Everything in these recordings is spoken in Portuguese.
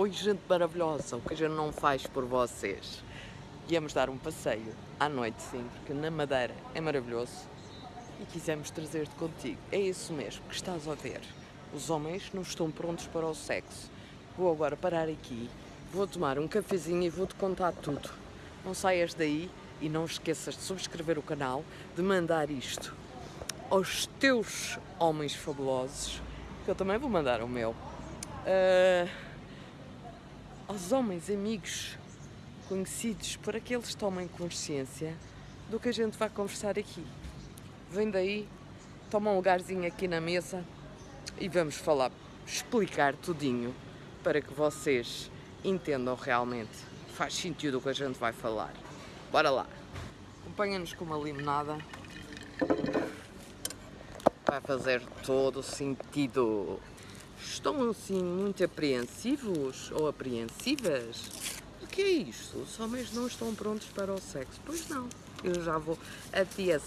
Oi, gente maravilhosa, o que a gente não faz por vocês. Íamos dar um passeio à noite, sim, porque na Madeira é maravilhoso e quisemos trazer-te contigo. É isso mesmo que estás a ver. Os homens não estão prontos para o sexo. Vou agora parar aqui, vou tomar um cafezinho e vou-te contar tudo. Não saias daí e não esqueças de subscrever o canal, de mandar isto aos teus homens fabulosos, que eu também vou mandar o meu. Uh aos homens amigos conhecidos aqueles que tomem consciência do que a gente vai conversar aqui. Vem daí, toma um lugarzinho aqui na mesa e vamos falar, explicar tudinho para que vocês entendam realmente. Faz sentido o que a gente vai falar. Bora lá! Acompanha-nos com uma limonada. Vai fazer todo o sentido. Estão assim muito apreensivos ou apreensivas? O que é isto? Os homens não estão prontos para o sexo? Pois não. Eu já vou. A tia,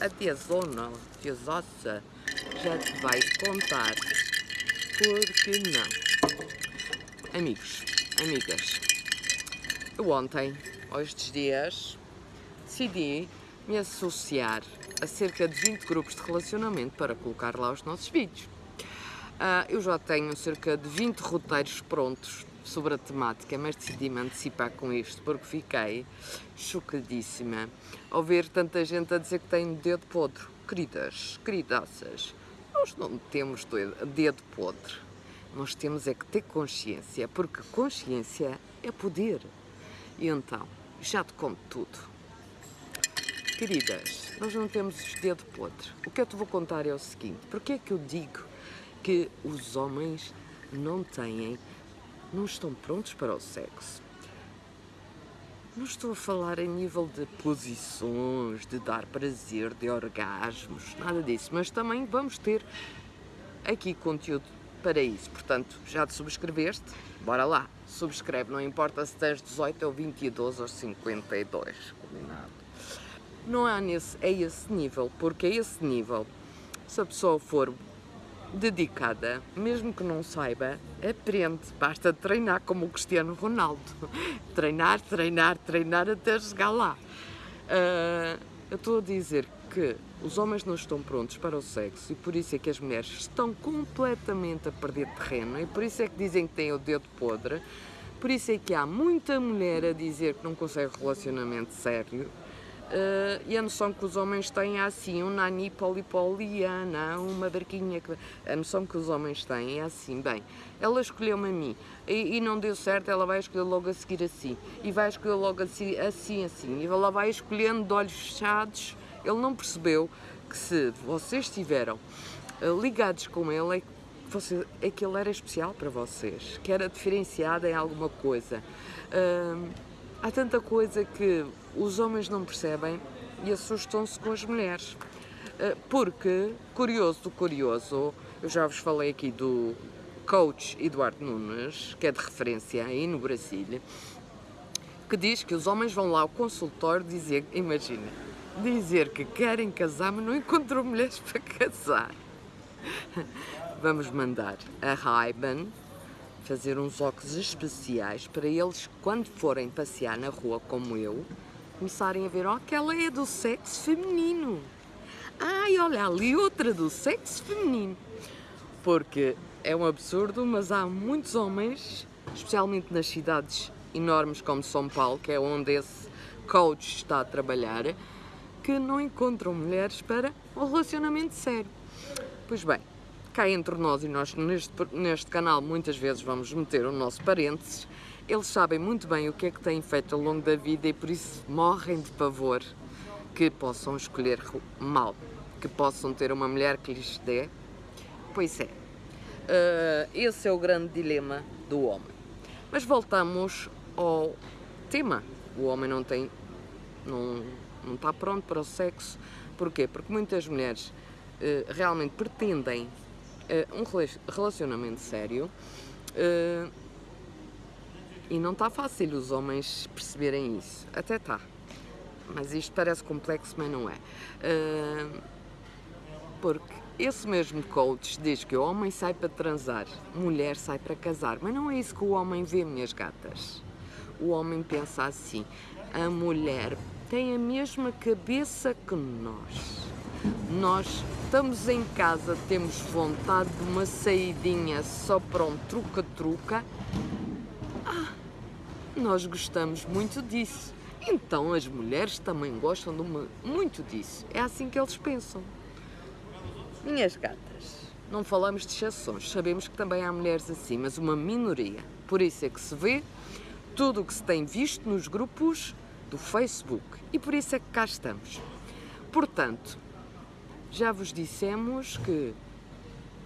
a tia Zona, a tia Zossa, já te vai contar. Porque não? Amigos, amigas, eu ontem, estes dias, decidi me associar a cerca de 20 grupos de relacionamento para colocar lá os nossos vídeos. Uh, eu já tenho cerca de 20 roteiros prontos sobre a temática, mas decidi-me antecipar com isto porque fiquei chocadíssima ao ver tanta gente a dizer que tem dedo podre. Queridas, queridaças, nós não temos dedo podre. Nós temos é que ter consciência, porque consciência é poder. E então, já te conto tudo. Queridas, nós não temos dedo podre. O que eu te vou contar é o seguinte, porque é que eu digo que os homens não têm, não estão prontos para o sexo. Não estou a falar em nível de posições, de dar prazer, de orgasmos, nada disso, mas também vamos ter aqui conteúdo para isso. Portanto, já te subscreveste? Bora lá, subscreve, não importa se tens 18 ou 22 ou 52, combinado. Não há nesse, é esse nível, porque é esse nível, se a pessoa for dedicada, mesmo que não saiba, aprende. Basta treinar como o Cristiano Ronaldo. Treinar, treinar, treinar até chegar lá. Uh, eu estou a dizer que os homens não estão prontos para o sexo e por isso é que as mulheres estão completamente a perder terreno e por isso é que dizem que têm o dedo podre. Por isso é que há muita mulher a dizer que não consegue relacionamento sério Uh, e a noção que os homens têm é assim, um nani polipoliana, uma barquinha. Que... A noção que os homens têm é assim, bem, ela escolheu-me a mim e, e, não deu certo, ela vai escolher logo a seguir assim, e vai escolher logo assim, assim, assim, e ela vai escolhendo de olhos fechados. Ele não percebeu que se vocês estiveram uh, ligados com ele, é que, você, é que ele era especial para vocês, que era diferenciado em alguma coisa. Uh, há tanta coisa que os homens não percebem e assustam-se com as mulheres. Eh, porque, curioso do curioso, eu já vos falei aqui do coach Eduardo Nunes, que é de referência aí no Brasil, que diz que os homens vão lá ao consultório dizer, imagina, dizer que querem casar, mas não encontram mulheres para casar. Vamos mandar a Raiban fazer uns óculos especiais para eles, quando forem passear na rua como eu, começarem a ver, oh, aquela é do sexo feminino. Ai, olha ali outra do sexo feminino. Porque é um absurdo, mas há muitos homens, especialmente nas cidades enormes como São Paulo, que é onde esse coach está a trabalhar, que não encontram mulheres para um relacionamento sério. Pois bem, cá entre nós e nós neste, neste canal muitas vezes vamos meter o nosso parênteses eles sabem muito bem o que é que têm feito ao longo da vida e por isso morrem de pavor que possam escolher mal, que possam ter uma mulher que lhes dê. Pois é, uh, esse é o grande dilema do homem. Mas voltamos ao tema. O homem não tem, não, não está pronto para o sexo. Porquê? Porque muitas mulheres uh, realmente pretendem uh, um relacionamento sério e não está fácil os homens perceberem isso. Até está. Mas isto parece complexo, mas não é. Uh, porque esse mesmo coach diz que o homem sai para transar, mulher sai para casar, mas não é isso que o homem vê, minhas gatas. O homem pensa assim: a mulher tem a mesma cabeça que nós. Nós estamos em casa, temos vontade de uma saidinha só para um truca-truca. Ah, nós gostamos muito disso. Então as mulheres também gostam muito disso. É assim que eles pensam. Minhas gatas, não falamos de exceções, sabemos que também há mulheres assim, mas uma minoria. Por isso é que se vê tudo o que se tem visto nos grupos do Facebook e por isso é que cá estamos. Portanto, já vos dissemos que.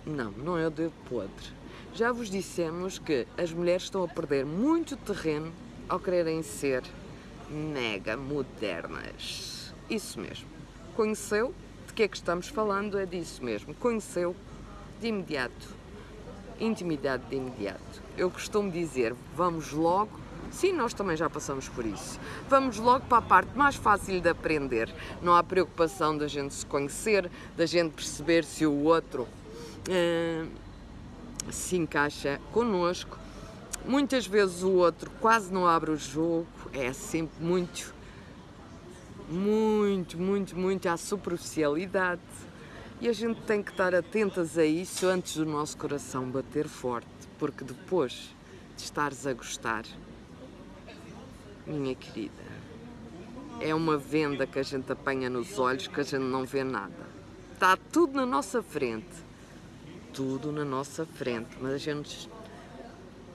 Não, não é o dedo podre. Já vos dissemos que as mulheres estão a perder muito terreno ao quererem ser mega modernas. Isso mesmo. Conheceu que é que estamos falando é disso mesmo. Conheceu de imediato, intimidade de imediato. Eu costumo dizer, vamos logo, sim, nós também já passamos por isso, vamos logo para a parte mais fácil de aprender. Não há preocupação da gente se conhecer, da gente perceber se o outro uh, se encaixa connosco. Muitas vezes o outro quase não abre o jogo, é sempre muito muito, muito, muito à superficialidade. E a gente tem que estar atentas a isso antes do nosso coração bater forte, porque depois de estares a gostar, minha querida, é uma venda que a gente apanha nos olhos que a gente não vê nada. Está tudo na nossa frente. Tudo na nossa frente, mas a gente.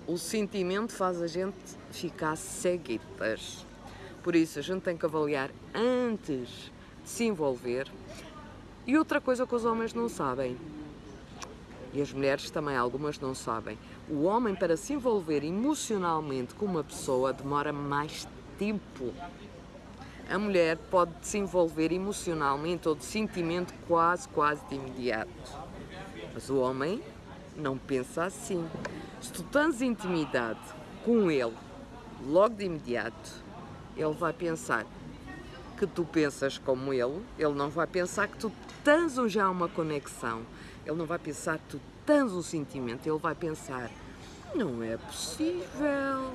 O sentimento faz a gente ficar ceguitas por isso, a gente tem que avaliar antes de se envolver. E outra coisa que os homens não sabem, e as mulheres também algumas não sabem, o homem para se envolver emocionalmente com uma pessoa demora mais tempo. A mulher pode se envolver emocionalmente ou de sentimento quase, quase de imediato. Mas o homem não pensa assim. Se tu tens intimidade com ele logo de imediato, ele vai pensar que tu pensas como ele, ele não vai pensar que tu tens já uma conexão, ele não vai pensar que tu tens um sentimento, ele vai pensar: não é possível.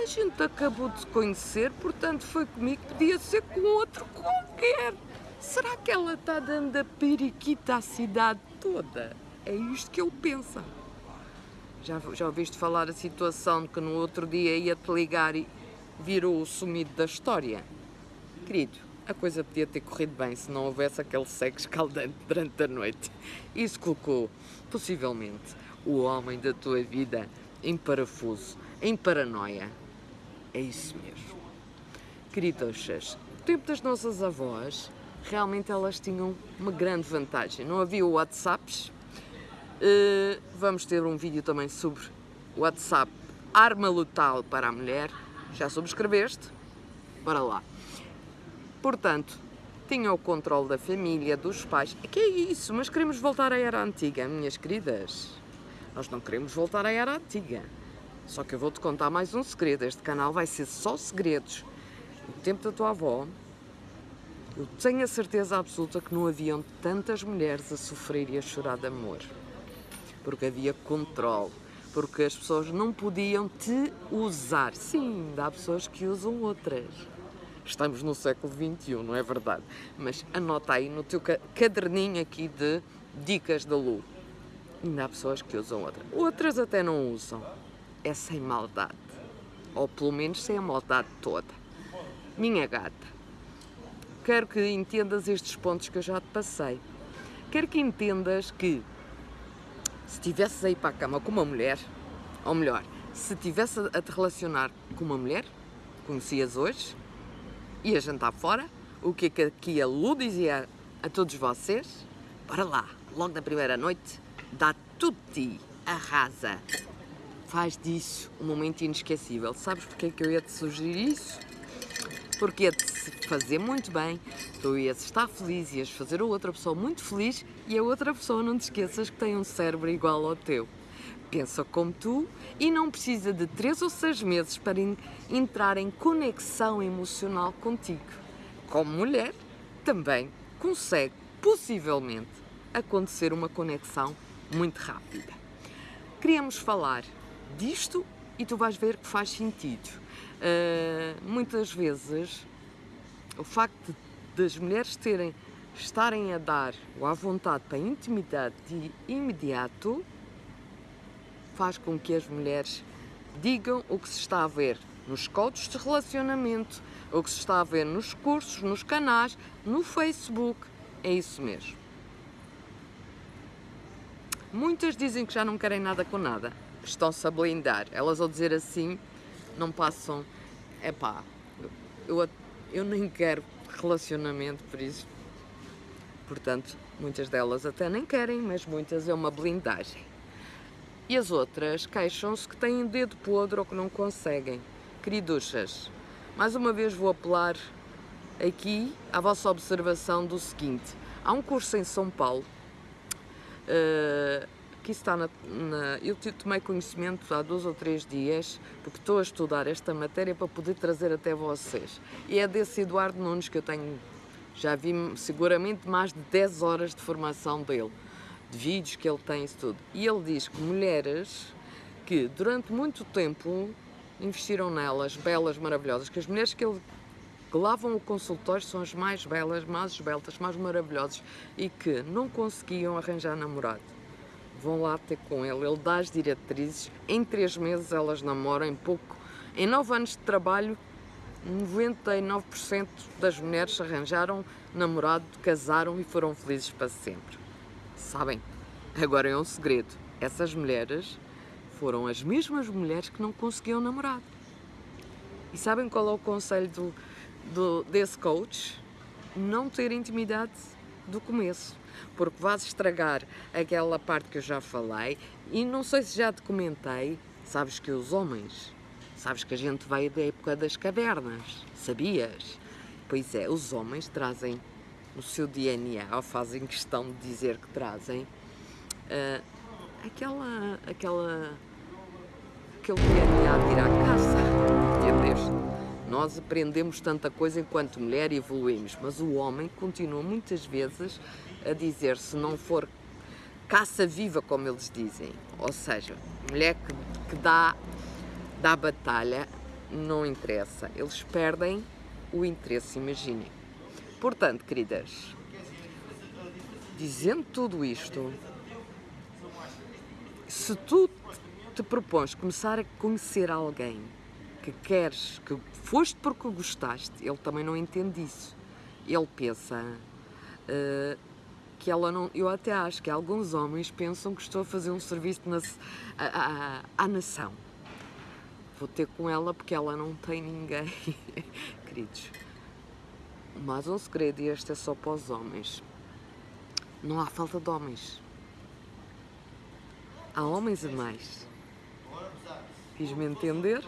A gente acabou de se conhecer, portanto foi comigo, podia ser com outro qualquer. Será que ela está dando a periquita à cidade toda? É isto que ele pensa. Já, já ouviste falar a situação que no outro dia ia-te ligar e, virou o sumido da história. Querido, a coisa podia ter corrido bem se não houvesse aquele sexo escaldante durante a noite. Isso colocou, possivelmente, o homem da tua vida em parafuso, em paranoia. É isso mesmo. Queridochas, no tempo das nossas avós, realmente elas tinham uma grande vantagem. Não havia WhatsApps. Uh, vamos ter um vídeo também sobre WhatsApp, arma letal para a mulher já subscreveste? Bora lá. Portanto, tinha o controle da família, dos pais. Que é isso? Mas queremos voltar à era antiga, minhas queridas. Nós não queremos voltar à era antiga. Só que eu vou-te contar mais um segredo. Este canal vai ser só segredos. No tempo da tua avó, eu tenho a certeza absoluta que não haviam tantas mulheres a sofrer e a chorar de amor. Porque havia controle porque as pessoas não podiam te usar. Sim, há pessoas que usam outras. Estamos no século XXI, não é verdade? Mas anota aí no teu caderninho aqui de dicas da Lu. Ainda há pessoas que usam outras. Outras até não usam. É sem maldade. Ou pelo menos sem a maldade toda. Minha gata, quero que entendas estes pontos que eu já te passei. Quero que entendas que se estivesses a ir para a cama com uma mulher, ou melhor, se estivesse a te relacionar com uma mulher, conhecias hoje, ia jantar fora, o que é que aqui a Lu dizia a todos vocês? Para lá, logo na primeira noite, dá tutti, arrasa. Faz disso um momento inesquecível. Sabes porque é que eu ia te sugerir isso? Porque ia-te fazer muito bem, tu ias estar feliz, ias fazer a outra pessoa muito feliz e a outra pessoa não te esqueças que tem um cérebro igual ao teu. Pensa como tu e não precisa de três ou seis meses para entrar em conexão emocional contigo. Como mulher, também consegue, possivelmente, acontecer uma conexão muito rápida. Queríamos falar disto e tu vais ver que faz sentido. Uh, muitas vezes o facto das mulheres terem estarem a dar ou à vontade para a intimidade de imediato faz com que as mulheres digam o que se está a ver nos codes de relacionamento, o que se está a ver nos cursos, nos canais, no Facebook. É isso mesmo. Muitas dizem que já não querem nada com nada, estão-se a blindar. Elas ao dizer assim não passam. É pá, eu, eu nem quero relacionamento, por isso. Portanto, muitas delas até nem querem, mas muitas é uma blindagem. E as outras queixam-se que têm dedo podre ou que não conseguem. Queriduchas, mais uma vez vou apelar aqui à vossa observação do seguinte. Há um curso em São Paulo, uh, que está na, na, Eu tomei conhecimento há dois ou três dias, porque estou a estudar esta matéria para poder trazer até vocês. E é desse Eduardo Nunes que eu tenho, já vi seguramente mais de 10 horas de formação dele de vídeos que ele tem, isso tudo. E ele diz que mulheres que durante muito tempo investiram nelas, belas, maravilhosas, que as mulheres que ele que lavam o consultório são as mais belas, mais esbeltas, mais maravilhosas e que não conseguiam arranjar namorado. Vão lá ter com ele, ele dá as diretrizes, em três meses elas namoram, em pouco, em nove anos de trabalho, 99% das mulheres arranjaram namorado, casaram e foram felizes para sempre. Sabem? Agora é um segredo. Essas mulheres foram as mesmas mulheres que não conseguiam namorado. E sabem qual é o conselho do, do, desse coach? Não ter intimidade do começo, porque vais estragar aquela parte que eu já falei e não sei se já te comentei, sabes que os homens, sabes que a gente veio da época das cavernas, sabias? Pois é, os homens trazem o seu DNA, ou fazem questão de dizer que trazem, uh, aquela, aquela, aquele DNA de ir à caça, entendeste? Nós aprendemos tanta coisa enquanto mulher e evoluímos, mas o homem continua muitas vezes a dizer, se não for caça viva, como eles dizem, ou seja, mulher que, que dá, dá batalha, não interessa, eles perdem o interesse, imaginem. Portanto, queridas, dizendo tudo isto, se tu te propões começar a conhecer alguém que queres, que foste porque gostaste, ele também não entende isso. Ele pensa uh, que ela não. Eu até acho que alguns homens pensam que estou a fazer um serviço na, à, à, à nação. Vou ter com ela porque ela não tem ninguém. Queridos, mas um segredo, e este é só para os homens. Não há falta de homens. Há homens a mais. Fiz-me entender?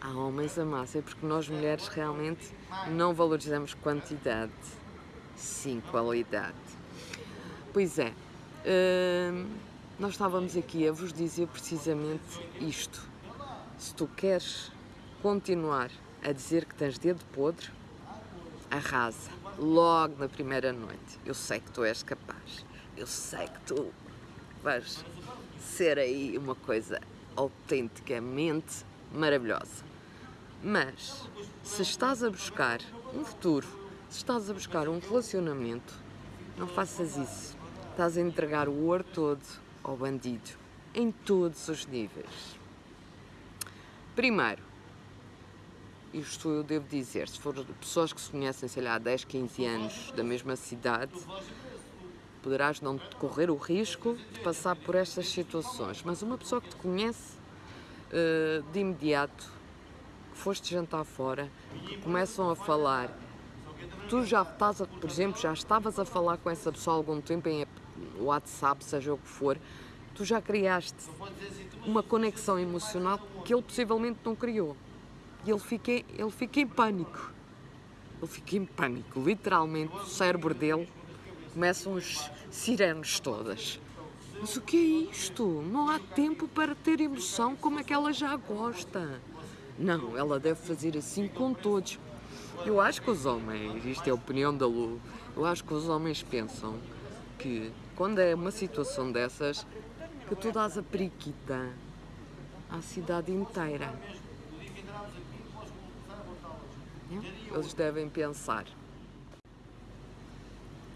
Há homens a mais. É porque nós mulheres realmente não valorizamos quantidade, sim qualidade. Pois é, hum, nós estávamos aqui a vos dizer precisamente isto. Se tu queres continuar a dizer que tens dedo podre, arrasa logo na primeira noite. Eu sei que tu és capaz, eu sei que tu vais ser aí uma coisa autenticamente maravilhosa. Mas se estás a buscar um futuro, se estás a buscar um relacionamento, não faças isso. Estás a entregar o ouro todo ao bandido, em todos os níveis. Primeiro, isto eu devo dizer, se for pessoas que se conhecem, sei lá, há 10, 15 anos da mesma cidade, poderás não correr o risco de passar por estas situações. Mas uma pessoa que te conhece uh, de imediato, que foste jantar fora, que começam a falar, tu já estás, a, por exemplo, já estavas a falar com essa pessoa há algum tempo em WhatsApp, seja o que for, tu já criaste uma conexão emocional que ele possivelmente não criou. E ele fica, ele fica em pânico. Ele fica em pânico. Literalmente, o cérebro dele começam as sirenes todas. Mas o que é isto? Não há tempo para ter emoção como é que ela já gosta. Não, ela deve fazer assim com todos. Eu acho que os homens, isto é a opinião da Lu, eu acho que os homens pensam que quando é uma situação dessas, que tu dás a periquita à cidade inteira. Eles devem pensar.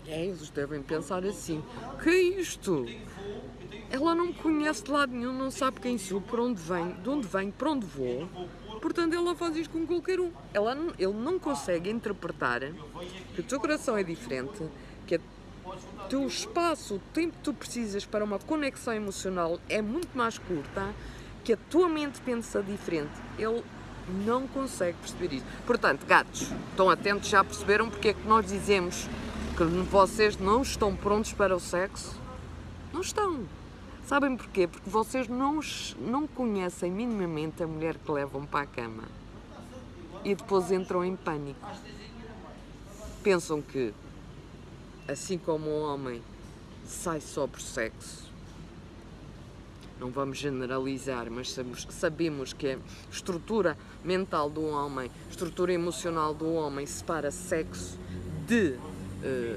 É, eles devem pensar assim. Que é isto? Ela não me conhece de lado nenhum, não sabe quem sou, para onde vem, de onde venho, para onde vou. Portanto, ela faz isto com qualquer um. Ela, ele não consegue interpretar que o teu coração é diferente, que o teu espaço, o tempo que tu precisas para uma conexão emocional é muito mais curta, que a tua mente pensa diferente. Ele não consegue perceber isso. Portanto, gatos, estão atentos, já perceberam porque é que nós dizemos que vocês não estão prontos para o sexo? Não estão. Sabem porquê? Porque vocês não, não conhecem minimamente a mulher que levam para a cama. E depois entram em pânico. Pensam que, assim como o homem sai só por sexo, não vamos generalizar, mas sabemos que a estrutura mental do homem, estrutura emocional do homem separa sexo de, eh,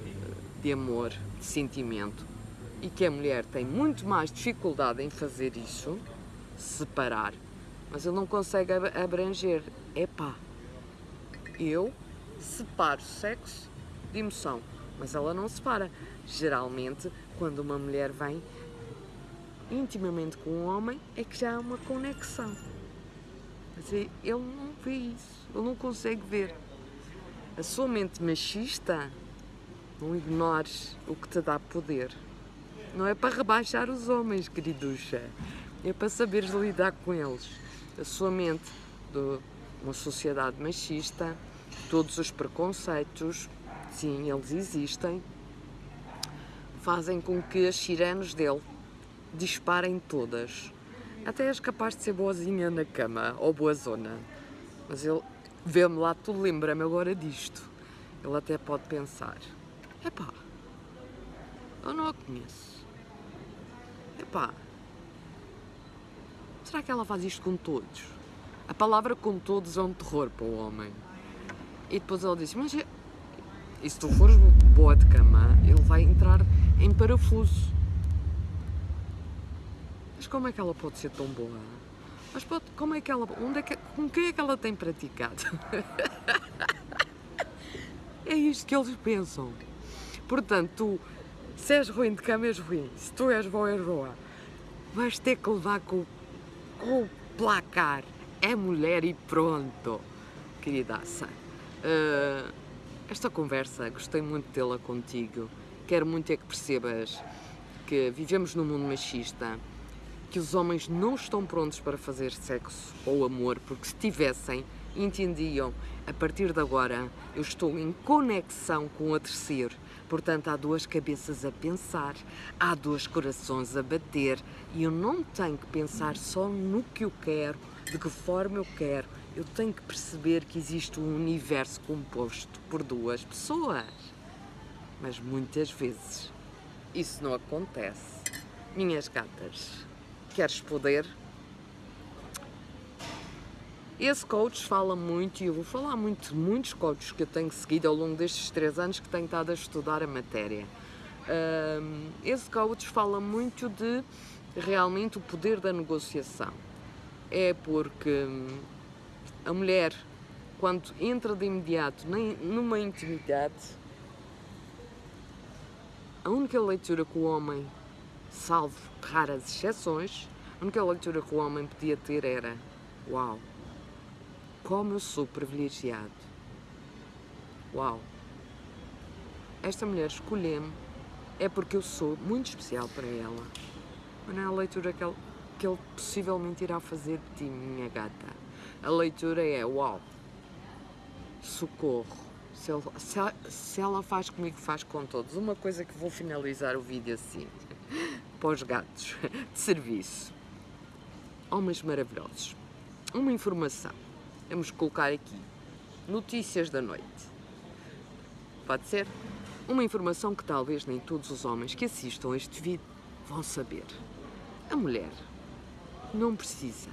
de amor, de sentimento, e que a mulher tem muito mais dificuldade em fazer isso, separar, mas ele não consegue abranger. Epá, eu separo sexo de emoção, mas ela não separa. Geralmente, quando uma mulher vem intimamente com um homem, é que já há uma conexão. Mas ele não vê isso, ele não consegue ver. A sua mente machista, não ignores o que te dá poder. Não é para rebaixar os homens, queriducha. É para saberes lidar com eles. A sua mente de uma sociedade machista, todos os preconceitos, sim, eles existem, fazem com que as sirenes dele disparem todas. Até és capaz de ser boazinha na cama ou boa zona. Mas ele vê-me lá, tu lembra-me agora disto. Ele até pode pensar: epá, eu não a conheço. Epá, será que ela faz isto com todos? A palavra com todos é um terror para o homem. E depois ele diz: Mas e se tu fores boa de cama, ele vai entrar em parafuso. Mas como é que ela pode ser tão boa? Mas pode, como é que ela. Onde é que, com quem é que ela tem praticado? é isto que eles pensam. Portanto, tu, se és ruim de cama, és ruim. Se tu és boa, és boa. Vais ter que levar com, com o placar. É mulher e pronto, queridaça. Uh, esta conversa, gostei muito de tê-la contigo. Quero muito é que percebas que vivemos num mundo machista que os homens não estão prontos para fazer sexo ou amor, porque se tivessem, entendiam, a partir de agora eu estou em conexão com o terceiro. Portanto, há duas cabeças a pensar, há dois corações a bater e eu não tenho que pensar só no que eu quero, de que forma eu quero. Eu tenho que perceber que existe um universo composto por duas pessoas. Mas muitas vezes isso não acontece. Minhas gatas. Queres poder? Esse coach fala muito, e eu vou falar muito de muitos coaches que eu tenho seguido ao longo destes três anos que tenho estado a estudar a matéria. Esse coach fala muito de realmente o poder da negociação. É porque a mulher, quando entra de imediato numa intimidade, a única leitura que o homem salvo raras exceções, a única leitura que o homem podia ter era: Uau, como eu sou privilegiado! Uau, esta mulher escolheu-me é porque eu sou muito especial para ela. Mas não é a leitura que ele, que ele possivelmente irá fazer de ti, minha gata. A leitura é: Uau, socorro! Se, ele, se, se, ela faz comigo, faz com todos. Uma coisa que vou finalizar o vídeo assim para os gatos de serviço. Homens maravilhosos. Uma informação. Vamos colocar aqui. Notícias da noite. Pode ser? Uma informação que talvez nem todos os homens que assistam a este vídeo vão saber. A mulher não precisa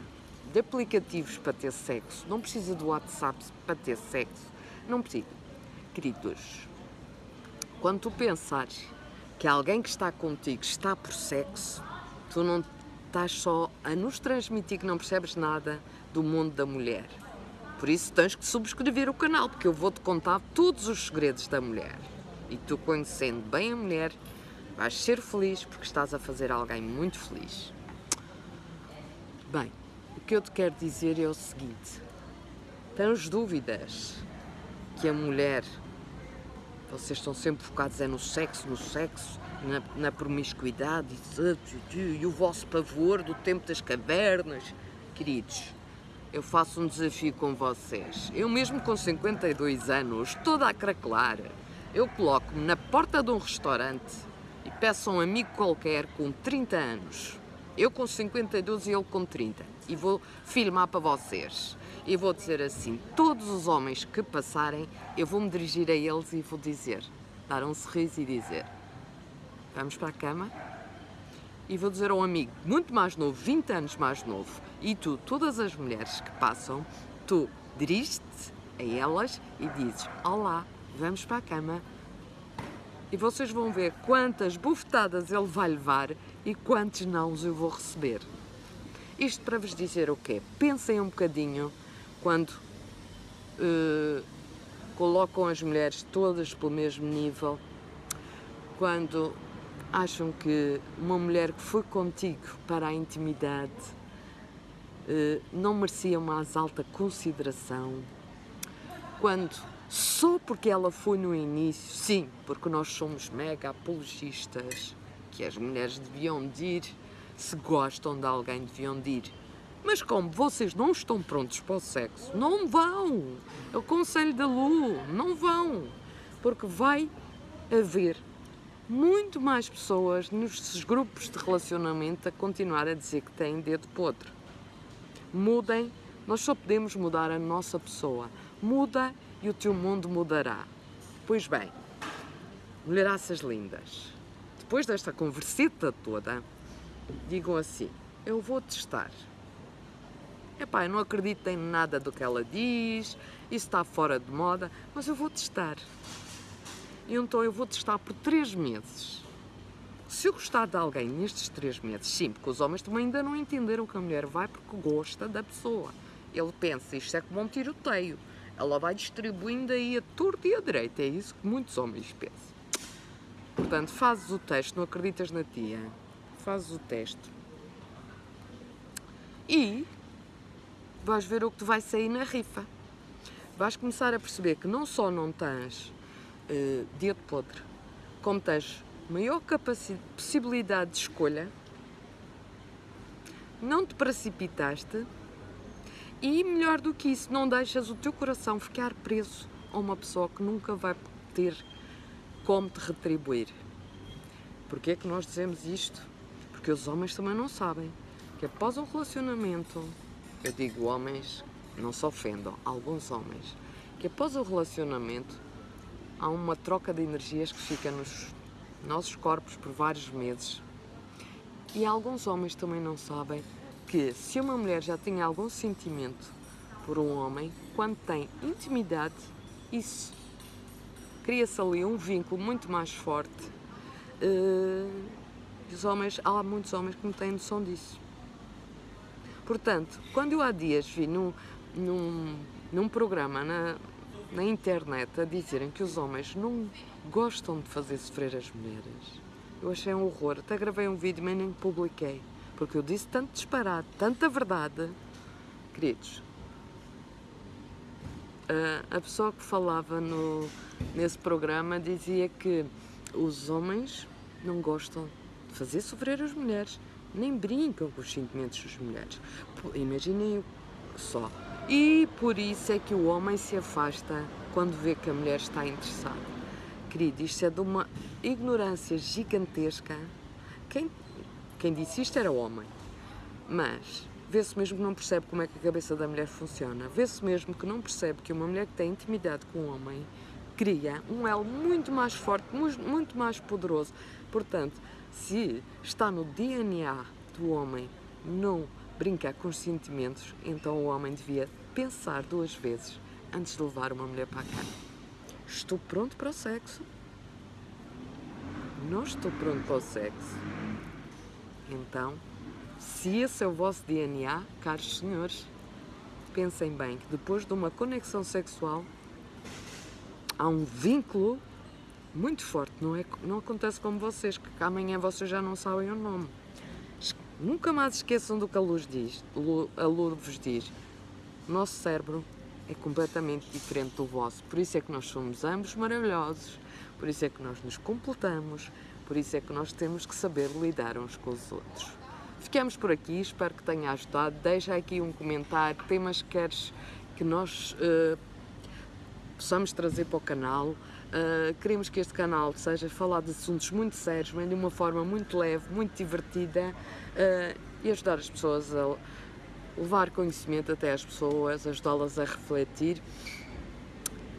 de aplicativos para ter sexo, não precisa do WhatsApp para ter sexo, não precisa. Queridos, quando tu pensares que alguém que está contigo está por sexo, tu não estás só a nos transmitir que não percebes nada do mundo da mulher. Por isso tens que subscrever o canal, porque eu vou-te contar todos os segredos da mulher. E tu conhecendo bem a mulher, vais ser feliz porque estás a fazer alguém muito feliz. Bem, o que eu te quero dizer é o seguinte: tens dúvidas que a mulher, vocês estão sempre focados é no sexo, no sexo, na, na promiscuidade e, e o vosso pavor do tempo das cavernas, queridos. Eu faço um desafio com vocês. Eu mesmo com 52 anos, toda a craquelar, eu coloco-me na porta de um restaurante e peço a um amigo qualquer com 30 anos eu com 52 e ele com 30. E vou filmar para vocês. E vou dizer assim, todos os homens que passarem, eu vou me dirigir a eles e vou dizer, dar um sorriso e dizer, vamos para a cama? E vou dizer ao amigo muito mais novo, 20 anos mais novo, e tu, todas as mulheres que passam, tu diriges-te a elas e dizes, olá, vamos para a cama, e vocês vão ver quantas bufetadas ele vai levar e quantos nãos eu vou receber. Isto para vos dizer o quê? Pensem um bocadinho quando uh, colocam as mulheres todas pelo mesmo nível, quando acham que uma mulher que foi contigo para a intimidade uh, não merecia mais alta consideração, quando só porque ela foi no início, sim, porque nós somos mega apologistas, que as mulheres deviam de ir, se gostam de alguém, deviam de ir. Mas como vocês não estão prontos para o sexo, não vão. É o conselho da Lu, não vão. Porque vai haver muito mais pessoas nos grupos de relacionamento a continuar a dizer que têm dedo podre. Mudem, nós só podemos mudar a nossa pessoa. Muda e o teu mundo mudará. Pois bem, mulheraças lindas, depois desta conversita toda, digam assim, eu vou testar. Epá, eu não acredito em nada do que ela diz, isso está fora de moda, mas eu vou testar. E então eu vou testar por três meses. Se eu gostar de alguém nestes três meses, sim, porque os homens também ainda não entenderam que a mulher vai porque gosta da pessoa. Ele pensa, isto é como um tiroteio ela vai distribuindo aí a torta e a direita. É isso que muitos homens pensam. Portanto, fazes o teste, não acreditas na tia, fazes o teste e vais ver o que te vai sair na rifa. Vais começar a perceber que não só não tens uh, dedo podre, como tens maior possibilidade de escolha, não te precipitaste e melhor do que isso, não deixas o teu coração ficar preso a uma pessoa que nunca vai ter como te retribuir. Porquê é que nós dizemos isto? Porque os homens também não sabem que após um relacionamento, eu digo homens, não se ofendam, alguns homens, que após o relacionamento há uma troca de energias que fica nos nossos corpos por vários meses. E alguns homens também não sabem que se uma mulher já tem algum sentimento por um homem, quando tem intimidade, isso cria-se ali um vínculo muito mais forte. Uh, os homens, há muitos homens que não têm noção disso. Portanto, quando eu há dias vi num, num, num programa na, na internet a dizerem que os homens não gostam de fazer sofrer as mulheres, eu achei um horror. Até gravei um vídeo, mas nem publiquei porque eu disse tanto disparate, tanta verdade. Queridos, a pessoa que falava no, nesse programa dizia que os homens não gostam de fazer sofrer as mulheres, nem brincam com os sentimentos das mulheres. Imaginem só. E por isso é que o homem se afasta quando vê que a mulher está interessada. Querido, isto é de uma ignorância gigantesca. Quem quem disse isto era o homem. Mas vê-se mesmo que não percebe como é que a cabeça da mulher funciona. Vê-se mesmo que não percebe que uma mulher que tem intimidade com um homem cria um elo muito mais forte, muito mais poderoso. Portanto, se está no DNA do homem não brincar com os sentimentos, então o homem devia pensar duas vezes antes de levar uma mulher para a cama. Estou pronto para o sexo? não estou pronto para o sexo. Então, se esse é o vosso DNA, caros senhores, pensem bem que depois de uma conexão sexual há um vínculo muito forte. Não, é, não acontece como vocês, que amanhã vocês já não sabem o nome. Nunca mais esqueçam do que a luz diz, a luz vos diz. O nosso cérebro é completamente diferente do vosso. Por isso é que nós somos ambos maravilhosos, por isso é que nós nos completamos, por isso é que nós temos que saber lidar uns com os outros. Ficamos por aqui, espero que tenha ajudado. Deixa aqui um comentário, temas que queres que nós uh, possamos trazer para o canal. Uh, queremos que este canal seja falar de assuntos muito sérios, mas de uma forma muito leve, muito divertida uh, e ajudar as pessoas a levar conhecimento até às pessoas, ajudá-las a refletir,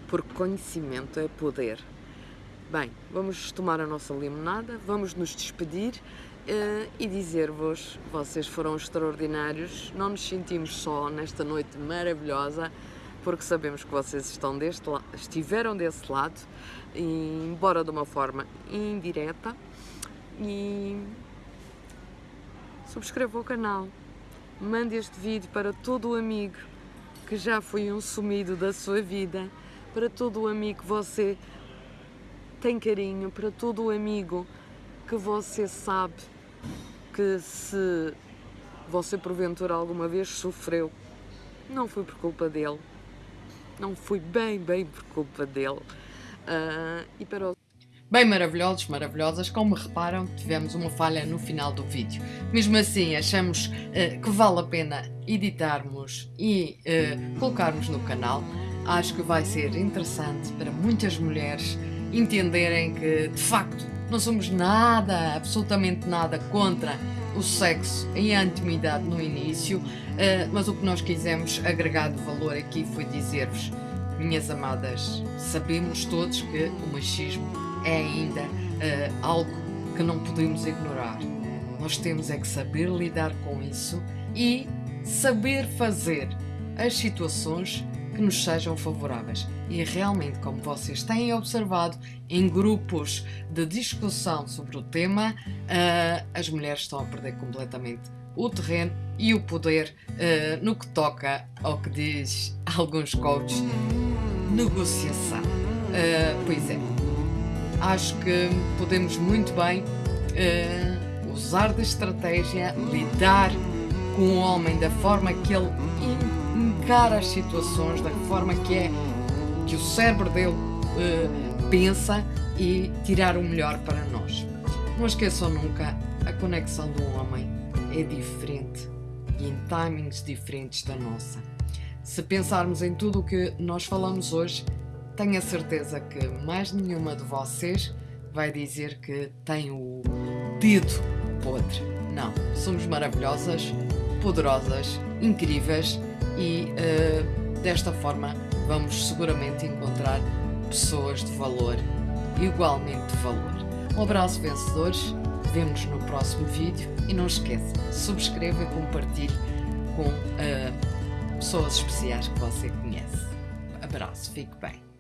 porque conhecimento é poder. Bem, vamos tomar a nossa limonada, vamos nos despedir uh, e dizer-vos, vocês foram extraordinários, não nos sentimos só nesta noite maravilhosa, porque sabemos que vocês estão deste estiveram desse lado, embora de uma forma indireta, e subscreva o canal, mande este vídeo para todo o amigo que já foi um sumido da sua vida, para todo o amigo que você tem carinho, para todo o amigo que você sabe que se você porventura alguma vez sofreu, não foi por culpa dele, não foi bem, bem por culpa dele. Uh, e para o... Bem maravilhosos, maravilhosas, como reparam, tivemos uma falha no final do vídeo. Mesmo assim, achamos uh, que vale a pena editarmos e uh, colocarmos no canal. Acho que vai ser interessante para muitas mulheres entenderem que, de facto, não somos nada, absolutamente nada contra o sexo e a intimidade no início, eh, mas o que nós quisemos agregar de valor aqui foi dizer-vos, minhas amadas, sabemos todos que o machismo é ainda uh, algo que não podemos ignorar. Nós temos é que saber lidar com isso e saber fazer as situações que nos sejam favoráveis. E realmente, como vocês têm observado, em grupos de discussão sobre o tema, uh, as mulheres estão a perder completamente o terreno e o poder uh, no que toca ao que diz alguns coaches, negociação. Uh, pois é, acho que podemos muito bem usar de estratégia, lidar com o homem da forma que ele encara as situações da forma que é que o cérebro dele uh, pensa e tirar o melhor para nós. Não esqueçam nunca, a conexão do homem é diferente e em timings diferentes da nossa. Se pensarmos em tudo o que nós falamos hoje, tenho a certeza que mais nenhuma de vocês vai dizer que tem o dedo podre. Não, somos maravilhosas, poderosas, incríveis e uh, desta forma vamos seguramente encontrar pessoas de valor, igualmente de valor. Um abraço vencedores, vemos no próximo vídeo e não esqueça, subscreva e compartilhe com uh, pessoas especiais que você conhece. Abraço, fique bem.